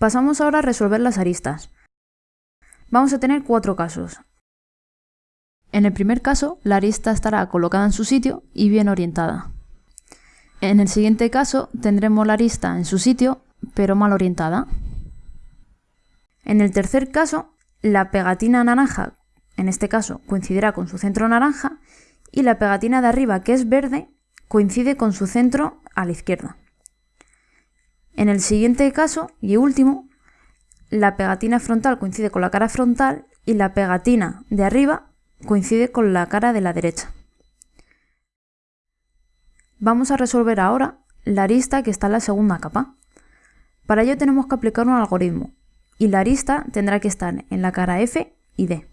Pasamos ahora a resolver las aristas. Vamos a tener cuatro casos. En el primer caso, la arista estará colocada en su sitio y bien orientada. En el siguiente caso, tendremos la arista en su sitio, pero mal orientada. En el tercer caso, la pegatina naranja, en este caso, coincidirá con su centro naranja, y la pegatina de arriba, que es verde, coincide con su centro a la izquierda. En el siguiente caso, y último, la pegatina frontal coincide con la cara frontal y la pegatina de arriba coincide con la cara de la derecha. Vamos a resolver ahora la arista que está en la segunda capa. Para ello tenemos que aplicar un algoritmo y la arista tendrá que estar en la cara F y D.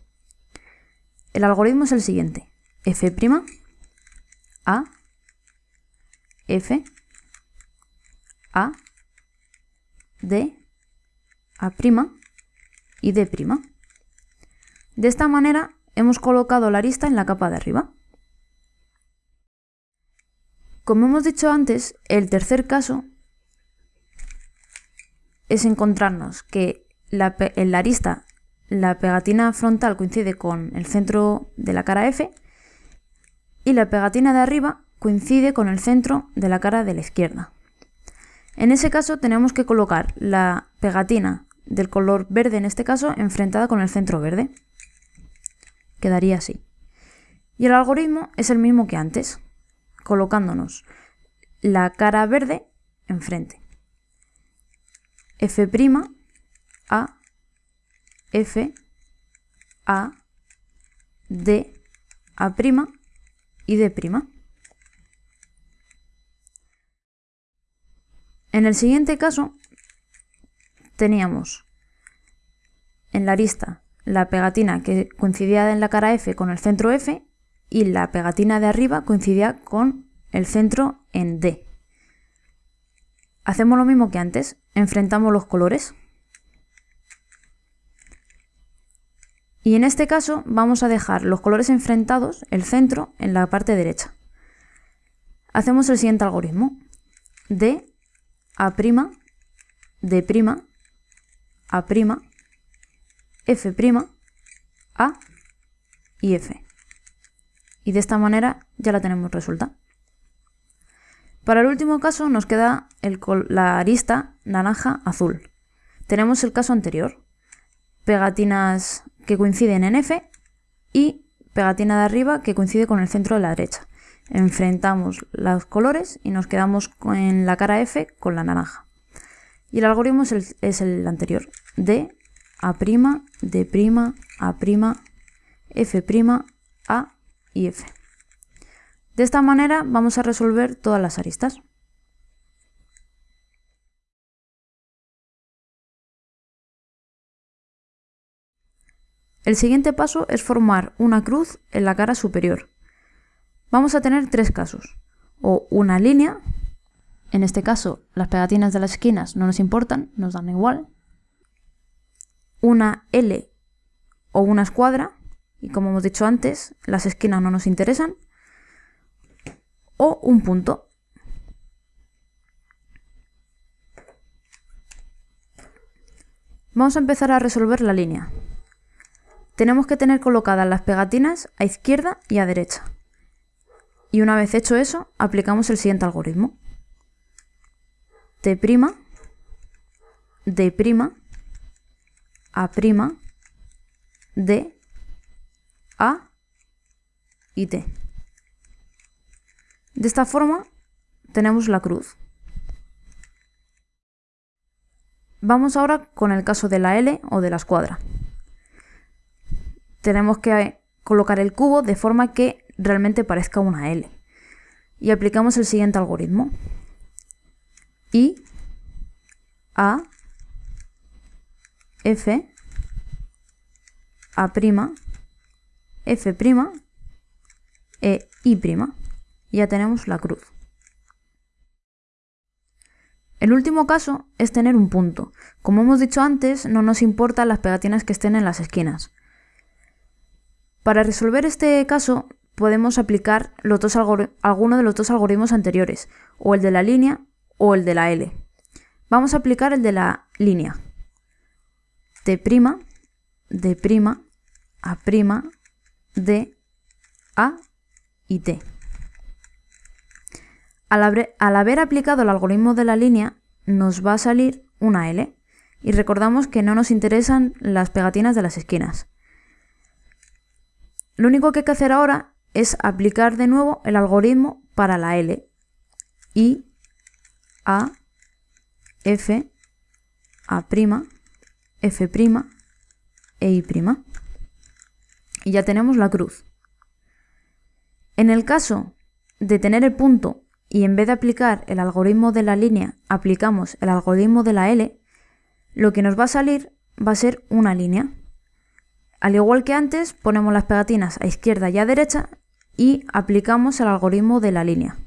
El algoritmo es el siguiente. F', A, F, A, D, A' y D'. De esta manera hemos colocado la arista en la capa de arriba. Como hemos dicho antes, el tercer caso es encontrarnos que en la arista la pegatina frontal coincide con el centro de la cara F y la pegatina de arriba coincide con el centro de la cara de la izquierda. En ese caso tenemos que colocar la pegatina del color verde en este caso enfrentada con el centro verde quedaría así. Y el algoritmo es el mismo que antes, colocándonos la cara verde enfrente. F' A F A D A' y D'. En el siguiente caso teníamos en la arista la pegatina que coincidía en la cara F con el centro F y la pegatina de arriba coincidía con el centro en D. Hacemos lo mismo que antes, enfrentamos los colores. Y en este caso vamos a dejar los colores enfrentados, el centro, en la parte derecha. Hacemos el siguiente algoritmo. D, A', D', A', F', A y F. Y de esta manera ya la tenemos resuelta. Para el último caso nos queda la arista naranja-azul. Tenemos el caso anterior. Pegatinas que coinciden en F y pegatina de arriba que coincide con el centro de la derecha. Enfrentamos los colores y nos quedamos en la cara F con la naranja. Y el algoritmo es el, anterior. D a', D', A', F', A y F. De esta manera vamos a resolver todas las aristas. El siguiente paso es formar una cruz en la cara superior. Vamos a tener tres casos, o una línea, en este caso las pegatinas de las esquinas no nos importan, nos dan igual, una L o una escuadra, y como hemos dicho antes, las esquinas no nos interesan, o un punto. Vamos a empezar a resolver la línea. Tenemos que tener colocadas las pegatinas a izquierda y a derecha. Y una vez hecho eso, aplicamos el siguiente algoritmo. T', D', a', D, A y T. De esta forma tenemos la cruz. Vamos ahora con el caso de la L o de la escuadra. Tenemos que colocar el cubo de forma que realmente parezca una L. Y aplicamos el siguiente algoritmo. I, A, F, A', F', E, I'. Ya tenemos la cruz. El último caso es tener un punto. Como hemos dicho antes, no nos importan las pegatinas que estén en las esquinas. Para resolver este caso podemos aplicar alguno de los dos algoritmos anteriores, o el de la línea o el de la L. Vamos a aplicar el de la línea. T', D', A', D, A y T. Al haber, al haber aplicado el algoritmo de la línea, nos va a salir una L. Y recordamos que no nos interesan las pegatinas de las esquinas. Lo único que hay que hacer ahora es aplicar de nuevo el algoritmo para la L. I, A, F, A', F', E, I'. Y ya tenemos la cruz. En el caso de tener el punto y en vez de aplicar el algoritmo de la línea, aplicamos el algoritmo de la L, lo que nos va a salir va a ser una línea. Al igual que antes, ponemos las pegatinas a izquierda y a derecha y aplicamos el algoritmo de la línea.